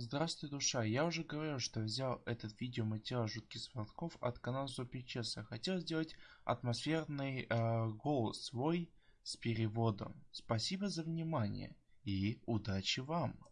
Здравствуй, душа. Я уже говорил, что взял этот видеоматериал жутких звонков от канала Чеса. Хотел сделать атмосферный э, голос свой с переводом. Спасибо за внимание и удачи вам.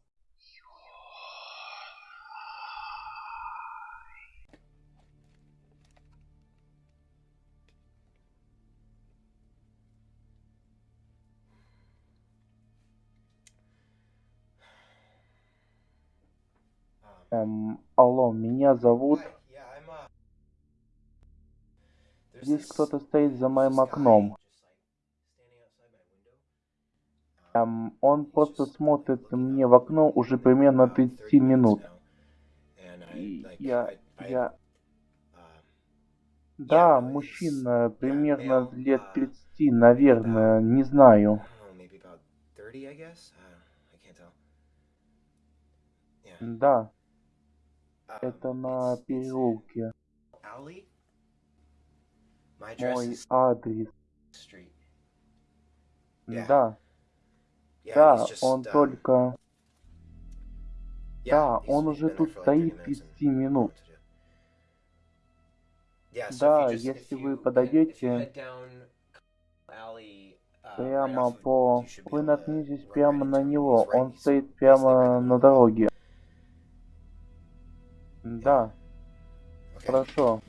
Эм, алло, меня зовут... Здесь кто-то стоит за моим окном. Эм, он просто смотрит мне в окно уже примерно 30 минут. И я... я... Да, мужчина, примерно лет 30, наверное, не знаю. Да, это на переулке. Мой адрес. Да. Да, он только... Да, он уже тут стоит 30 минут. Да, если вы подойдете прямо по... Вы наткнетесь прямо на него. Он стоит прямо на дороге. Да. Хорошо.